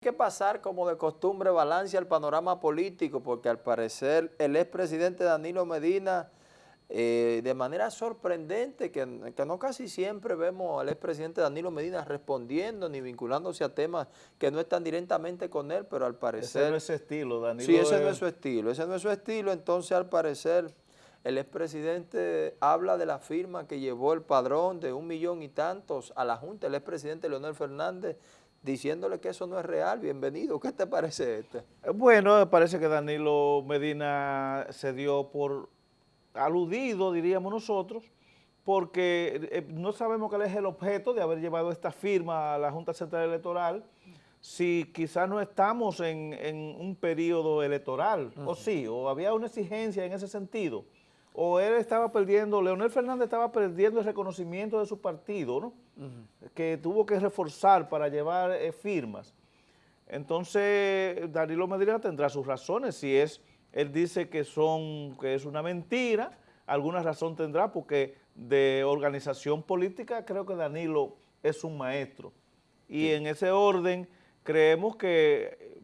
que pasar como de costumbre balance al panorama político, porque al parecer el expresidente Danilo Medina, eh, de manera sorprendente, que, no casi siempre vemos al expresidente Danilo Medina respondiendo ni vinculándose a temas que no están directamente con él, pero al parecer... Ese no es su estilo, Danilo. Sí, ese no es su estilo, ese no es su estilo, entonces al parecer el expresidente habla de la firma que llevó el padrón de un millón y tantos a la Junta, el expresidente Leonel Fernández diciéndole que eso no es real. Bienvenido. ¿Qué te parece este? Bueno, parece que Danilo Medina se dio por aludido, diríamos nosotros, porque eh, no sabemos cuál es el objeto de haber llevado esta firma a la Junta Central Electoral, si quizás no estamos en, un periodo electoral, o sí, o había una exigencia en ese sentido o él estaba perdiendo, Leonel Fernández estaba perdiendo el reconocimiento de su partido, ¿no? Que tuvo que reforzar para llevar eh, firmas. Entonces, Danilo Medina tendrá sus razones, si es, él dice que son, que es una mentira, alguna razón tendrá, porque de organización política creo que Danilo es un maestro. Y en ese orden creemos que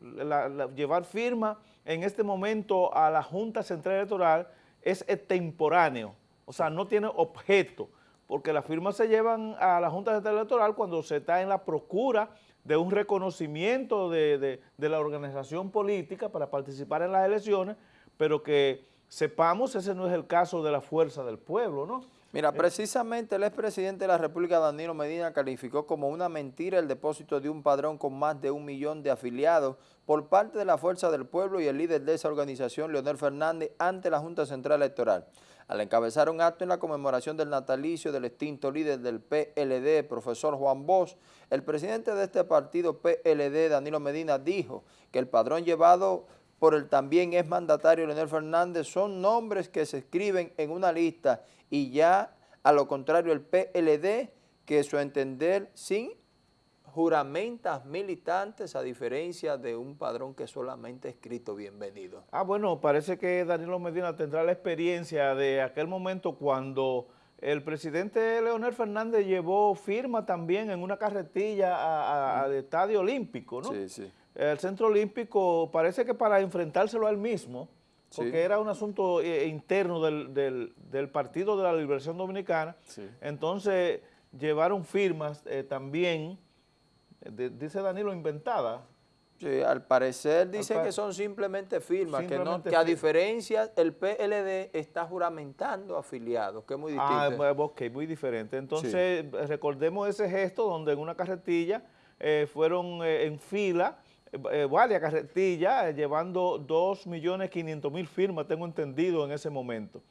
llevar firma en este momento a la Junta Central Electoral es extemporáneo, o sea, no tiene objeto, porque las firmas se llevan a la Junta Central Electoral cuando se está en la procura de un reconocimiento de, la organización política para participar en las elecciones, pero que sepamos ese no es el caso de la fuerza del pueblo, ¿no? Mira, precisamente el expresidente de la República, Danilo Medina, calificó como una mentira el depósito de un padrón con más de un millón de afiliados por parte de la Fuerza del Pueblo y el líder de esa organización, Leonel Fernández, ante la Junta Central Electoral. Al encabezar un acto en la conmemoración del natalicio del extinto líder del PLD, profesor Juan Bosch, el presidente de este partido PLD, Danilo Medina, dijo que el padrón llevado por el también es mandatario Leonel Fernández son nombres que se escriben en una lista y ya a lo contrario el PLD que su entender sin juramentas militantes a diferencia de un padrón que solamente escrito bienvenido. Ah, bueno, parece que Danilo Medina tendrá la experiencia de aquel momento cuando el presidente Leonel Fernández llevó firma también en una carretilla al Estadio Olímpico, ¿no? Sí, sí. El Centro Olímpico parece que para enfrentárselo al mismo, porque era un asunto eh, interno del, Partido de la Liberación Dominicana, entonces llevaron firmas eh, también dice Danilo, inventada. Sí, al parecer dice que son simplemente firmas, que, no, que a diferencia el PLD está juramentando afiliados, que es muy ah, distinto. Ah, ok, muy diferente. Entonces, recordemos ese gesto donde en una carretilla eh, fueron en fila eh, varias carretillas llevando 2.500.000 firmas, tengo entendido en ese momento.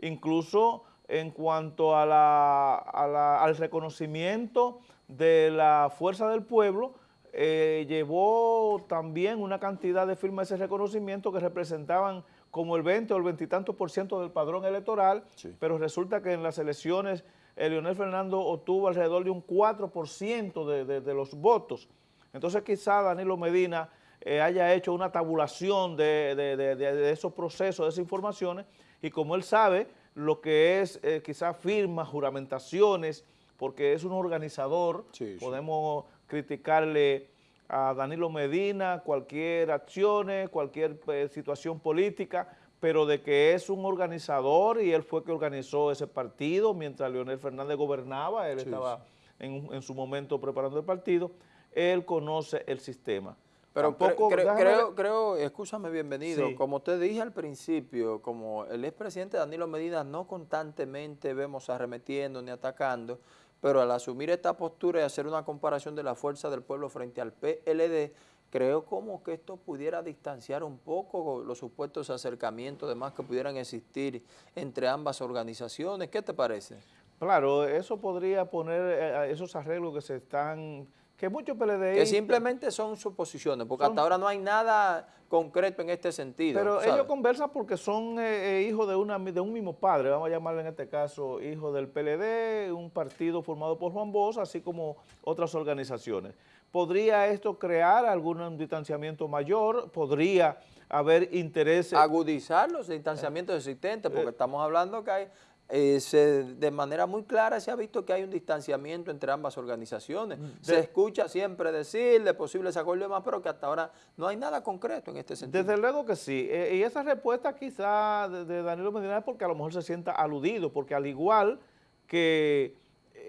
Incluso en cuanto a la, al reconocimiento de la Fuerza del Pueblo, eh, llevó también una cantidad de firmas de ese reconocimiento que representaban como el 20 o el 20 y tanto por ciento del padrón electoral, pero resulta que en las elecciones el Leonel Fernando obtuvo alrededor de un 4% de, de, los votos. Entonces quizá Danilo Medina eh, haya hecho una tabulación de, de, esos procesos, de esas informaciones, y como él sabe, lo que es eh, quizás firmas, juramentaciones, porque es un organizador, podemos criticarle a Danilo Medina cualquier acción, cualquier eh, situación política, pero de que es un organizador y él fue que organizó ese partido mientras Leonel Fernández gobernaba, él estaba en, en su momento preparando el partido, él conoce el sistema. Pero creo, creo, escúchame bienvenido, como te dije al principio, como el expresidente Danilo Medina no constantemente vemos arremetiendo ni atacando, pero al asumir esta postura y hacer una comparación de la fuerza del pueblo frente al PLD, creo como que esto pudiera distanciar un poco los supuestos acercamientos demás que pudieran existir entre ambas organizaciones. ¿Qué te parece? Claro, eso podría poner eh, esos arreglos que se están que muchos PLD... Que simplemente son suposiciones, porque hasta ahora no hay nada concreto en este sentido. Pero ellos conversan porque son eh, eh, hijos de, una, de un mismo padre, vamos a llamarle en este caso hijo del PLD, un partido formado por Juan Bosch, así como otras organizaciones. ¿Podría esto crear algún distanciamiento mayor? ¿Podría haber intereses? Agudizar los distanciamientos existentes, porque estamos hablando que hay eh, de manera muy clara se ha visto que hay un distanciamiento entre ambas organizaciones. Mm, se escucha siempre decir de posibles acuerdos y demás, pero que hasta ahora no hay nada concreto en este sentido. Desde luego que sí. Eh, y esa respuesta quizá de, Danilo Medina es porque a lo mejor se sienta aludido, porque al igual que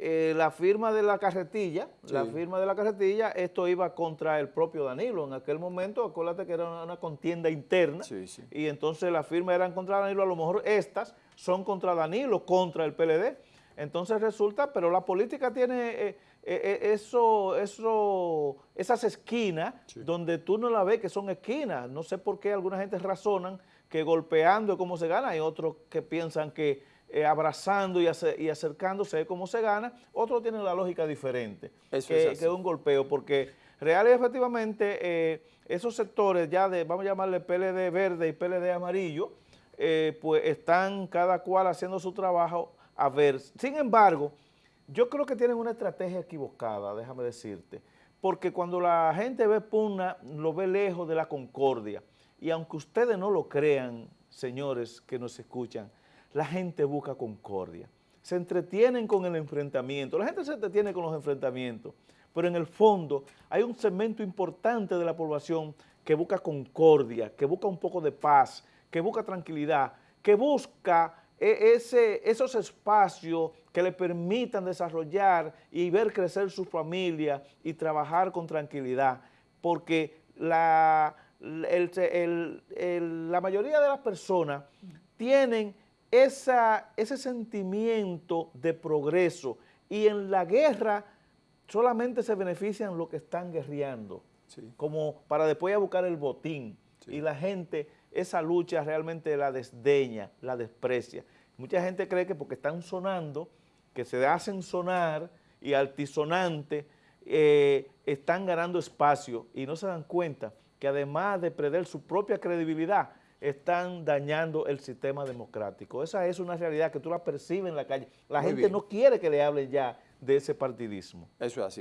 eh, la firma de la carretilla, la firma de la carretilla, esto iba contra el propio Danilo. En aquel momento, acuérdate que era una, contienda interna, y entonces la firma eran contra Danilo, a lo mejor estas son contra Danilo, contra el PLD. Entonces resulta, pero la política tiene eh, eh, eso, eso, esas esquinas donde tú no la ves que son esquinas. No sé por qué alguna gente razonan que golpeando es como se gana, hay otros que piensan que eh, abrazando y, acercándose cómo se gana, otros tienen la lógica diferente que, es un golpeo, porque real y efectivamente eh, esos sectores ya de, vamos a llamarle PLD verde y PLD amarillo, eh, pues están cada cual haciendo su trabajo a ver. Sin embargo, yo creo que tienen una estrategia equivocada, déjame decirte, porque cuando la gente ve Puna, lo ve lejos de la concordia, y aunque ustedes no lo crean, señores que nos escuchan, la gente busca concordia. Se entretienen con el enfrentamiento. La gente se entretiene con los enfrentamientos, pero en el fondo hay un segmento importante de la población que busca concordia, que busca un poco de paz, que busca tranquilidad, que busca e, esos espacios que le permitan desarrollar y ver crecer su familia y trabajar con tranquilidad, porque la mayoría de las personas tienen esa, ese sentimiento de progreso. Y en la guerra solamente se benefician los que están guerreando, como para después a buscar el botín. Y la gente esa lucha realmente la desdeña, la desprecia. Mucha gente cree que porque están sonando, que se hacen sonar y altisonante, eh, están ganando espacio y no se dan cuenta que además de perder su propia credibilidad, están dañando el sistema democrático. Esa es una realidad que tú la percibes en la calle. La gente no quiere que le hablen ya de ese partidismo. Eso es así.